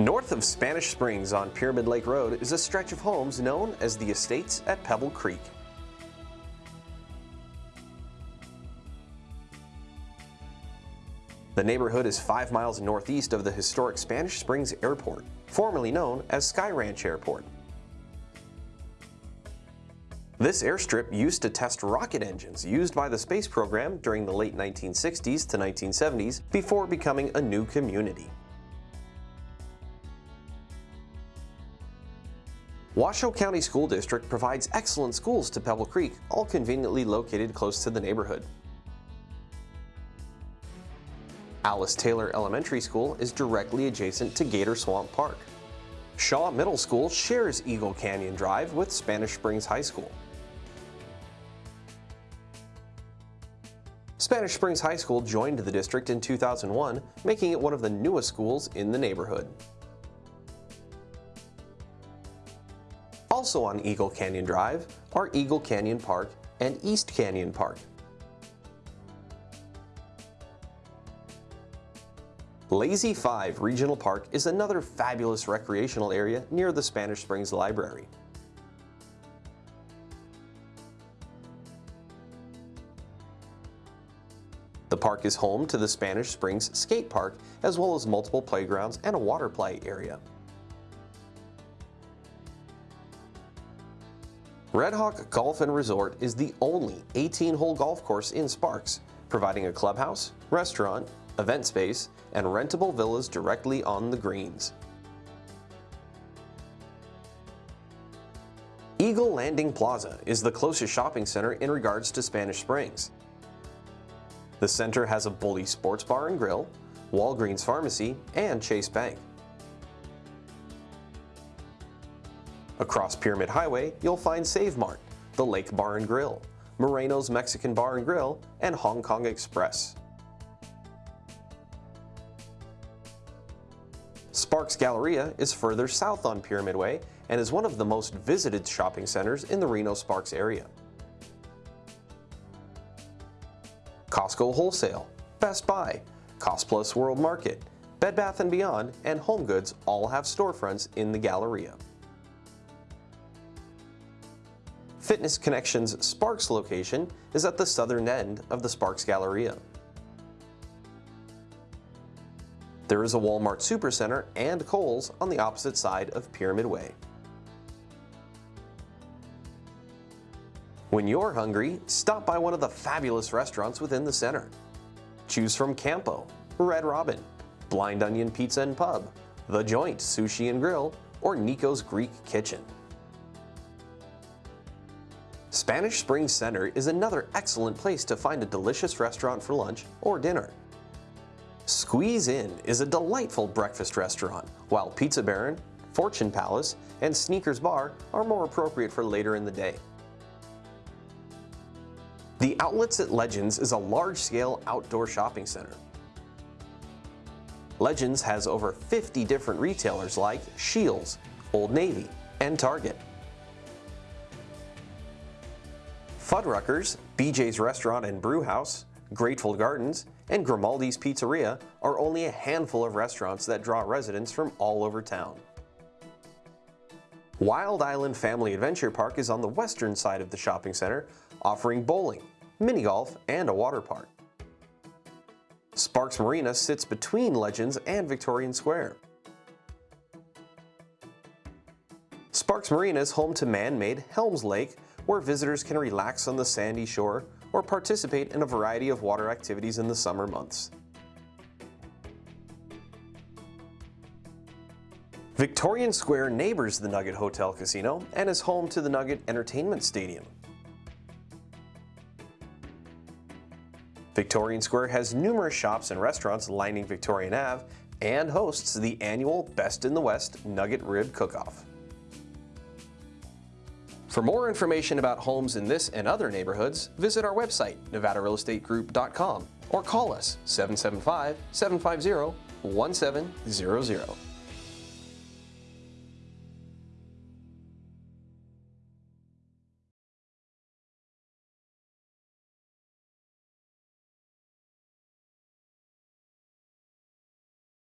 North of Spanish Springs on Pyramid Lake Road is a stretch of homes known as the Estates at Pebble Creek. The neighborhood is five miles northeast of the historic Spanish Springs Airport, formerly known as Sky Ranch Airport. This airstrip used to test rocket engines used by the space program during the late 1960s to 1970s before becoming a new community. Washoe County School District provides excellent schools to Pebble Creek, all conveniently located close to the neighborhood. Alice Taylor Elementary School is directly adjacent to Gator Swamp Park. Shaw Middle School shares Eagle Canyon Drive with Spanish Springs High School. Spanish Springs High School joined the district in 2001, making it one of the newest schools in the neighborhood. Also on Eagle Canyon Drive are Eagle Canyon Park and East Canyon Park. Lazy 5 Regional Park is another fabulous recreational area near the Spanish Springs Library. The park is home to the Spanish Springs Skate Park, as well as multiple playgrounds and a water play area. Red Hawk Golf and Resort is the only 18-hole golf course in Sparks, providing a clubhouse, restaurant, event space, and rentable villas directly on the greens. Eagle Landing Plaza is the closest shopping center in regards to Spanish Springs. The center has a Bully Sports Bar and Grill, Walgreens Pharmacy, and Chase Bank. Across Pyramid Highway, you'll find Save Mart, the Lake Bar and Grill, Moreno's Mexican Bar and Grill, and Hong Kong Express. Sparks Galleria is further south on Pyramid Way and is one of the most visited shopping centers in the Reno-Sparks area. Costco Wholesale, Best Buy, Cost Plus World Market, Bed Bath & Beyond, and HomeGoods all have storefronts in the Galleria. Fitness Connections Sparks location is at the southern end of the Sparks Galleria. There is a Walmart Supercenter and Kohl's on the opposite side of Pyramid Way. When you're hungry, stop by one of the fabulous restaurants within the center. Choose from Campo, Red Robin, Blind Onion Pizza and Pub, The Joint Sushi and Grill, or Nico's Greek Kitchen. Spanish Springs Center is another excellent place to find a delicious restaurant for lunch or dinner. Squeeze In is a delightful breakfast restaurant, while Pizza Baron, Fortune Palace, and Sneakers Bar are more appropriate for later in the day. The Outlets at Legends is a large-scale outdoor shopping center. Legends has over 50 different retailers like Scheels, Old Navy, and Target. Fuddruckers, BJ's Restaurant and Brew House, Great Full Gardens, and Grimaldi's Pizzeria are only a handful of restaurants that draw residents from all over town. Wild Island Family Adventure Park is on the western side of the shopping center, offering bowling, mini golf, and a water park. Sparks Marina sits between Legends and Victorian Square. Sparks Marina is home to man-made Helms Lake, where visitors can relax on the sandy shore or participate in a variety of water activities in the summer months. Victorian Square neighbors the Nugget Hotel Casino and is home to the Nugget Entertainment Stadium. Victorian Square has numerous shops and restaurants lining Victorian Ave and hosts the annual Best in the West Nugget Rib Cook-Off. For more information about homes in this and other neighborhoods, visit our website, nevadarealestategroup.com or call us 775-750-1700.